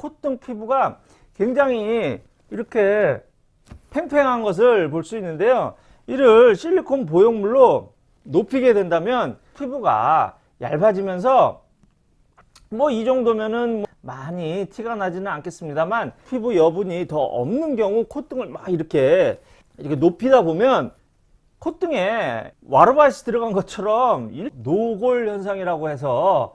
콧등 피부가 굉장히 이렇게 팽팽한 것을 볼 수 있는데요. 이를 실리콘 보형물로 높이게 된다면 피부가 얇아지면서 뭐 이 정도면은 많이 티가 나지는 않겠습니다만 피부 여분이 더 없는 경우 콧등을 막 이렇게 이렇게 높이다 보면 콧등에 와르바이스 들어간 것처럼 노골 현상이라고 해서